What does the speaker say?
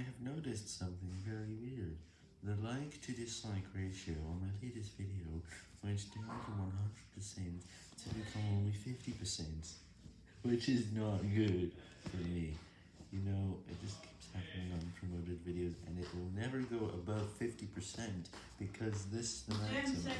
I have noticed something very weird. The like to dislike ratio on my latest video went down from 100% to become only 50%, which is not good for me. You know, it just keeps happening on promoted videos, and it will never go above 50% because this is the maximum.